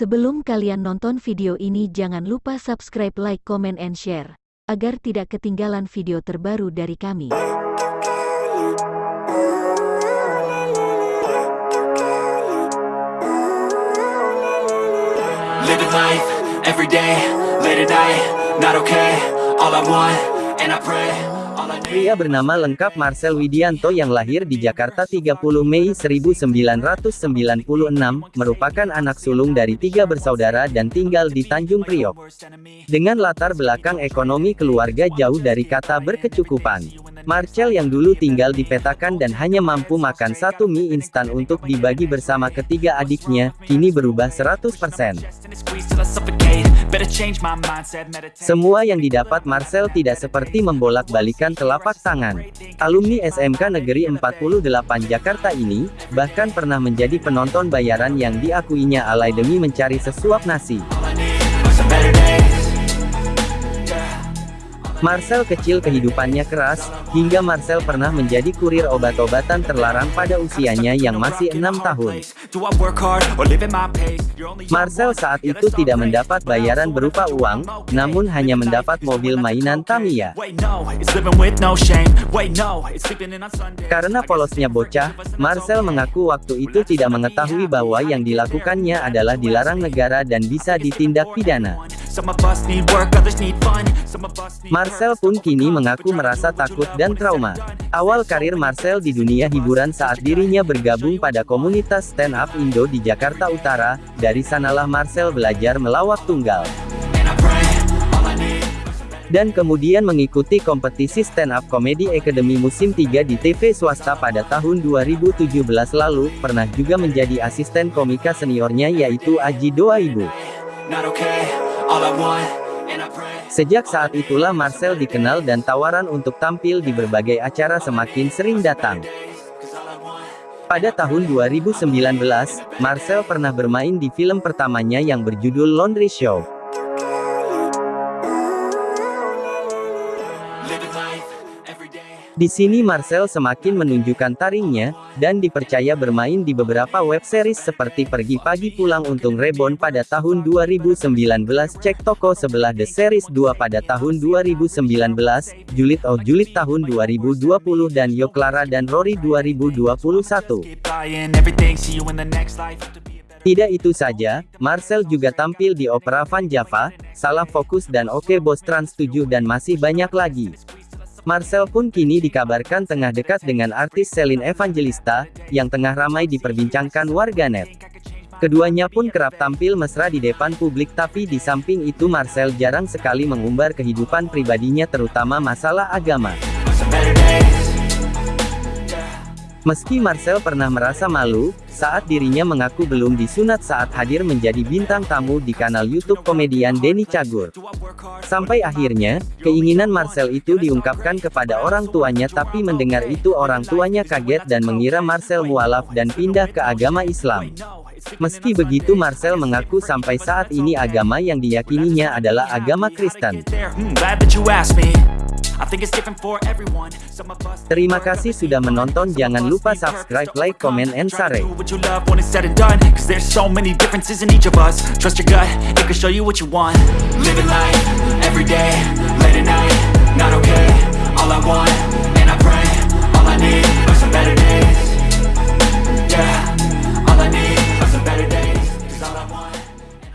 Sebelum kalian nonton video ini jangan lupa subscribe, like, comment, and share, agar tidak ketinggalan video terbaru dari kami. Pria bernama lengkap Marcel Widianto yang lahir di Jakarta 30 Mei 1996, merupakan anak sulung dari tiga bersaudara dan tinggal di Tanjung Priok. Dengan latar belakang ekonomi keluarga jauh dari kata berkecukupan. Marcel yang dulu tinggal di petakan dan hanya mampu makan satu mie instan untuk dibagi bersama ketiga adiknya, kini berubah 100%. Squeeze till I suffocate, better change my mindset, meditate Semua yang didapat Marcel tidak seperti membolak-balikan telapak tangan. Alumni SMK Negeri 48 Jakarta ini, bahkan pernah menjadi penonton bayaran yang diakuinya alay demi mencari sesuap nasi. Marcel kecil kehidupannya keras, hingga Marcel pernah menjadi kurir obat-obatan terlarang pada usianya yang masih enam tahun. Marcel saat itu tidak mendapat bayaran berupa uang, namun hanya mendapat mobil mainan Tamiya. Karena polosnya bocah, Marcel mengaku waktu itu tidak mengetahui bahwa yang dilakukannya adalah dilarang negara dan bisa ditindak pidana. Marcel pun kini mengaku merasa takut dan trauma. Awal karir Marcel di dunia hiburan saat dirinya bergabung pada komunitas stand up Indo di Jakarta Utara, dari sanalah Marcel belajar melawak tunggal. Dan kemudian mengikuti kompetisi stand up comedy Academy musim 3 di TV swasta pada tahun 2017 lalu, pernah juga menjadi asisten komika seniornya yaitu Aji Doaibu. Not okay, Sejak saat itulah Marcel dikenal dan tawaran untuk tampil di berbagai acara semakin sering datang. Pada tahun 2019, Marcel pernah bermain di film pertamanya yang berjudul Laundry Show. Di sini Marcel semakin menunjukkan taringnya, dan dipercaya bermain di beberapa web series seperti Pergi Pagi Pulang Untung Reborn pada tahun 2019, Cek Toko Sebelah The Series 2 pada tahun 2019, Julid Oh Julid tahun 2020 dan Yo Clara dan Rory 2021. Keep buying everything, see you in the next life to be a better Tidak itu saja, Marcel juga tampil di opera Van Java, Salah Fokus dan Oke Bos Trans 7 dan masih banyak lagi. Marcel pun kini dikabarkan tengah dekat dengan artis Celine Evangelista, yang tengah ramai diperbincangkan warganet. Keduanya pun kerap tampil mesra di depan publik tapi di samping itu Marcel jarang sekali mengumbar kehidupan pribadinya terutama masalah agama. Meski Marcel pernah merasa malu, saat dirinya mengaku belum disunat saat hadir menjadi bintang tamu di kanal YouTube komedian Denny Cagur. Sampai akhirnya, keinginan Marcel itu diungkapkan kepada orang tuanya tapi mendengar itu orang tuanya kaget dan mengira Marcel mualaf dan pindah ke agama Islam. Meski begitu Marcel mengaku sampai saat ini agama yang diyakininya adalah agama Kristen. There. Glad that you. I think it's different for everyone. Some of us Terima kasih sudah menonton jangan lupa subscribe, like, comment, and share. What you love when it's said and Cause there's so many differences in each of us Trust your gut, it can show you what you want Living life, every day, late at night Not okay, all I want,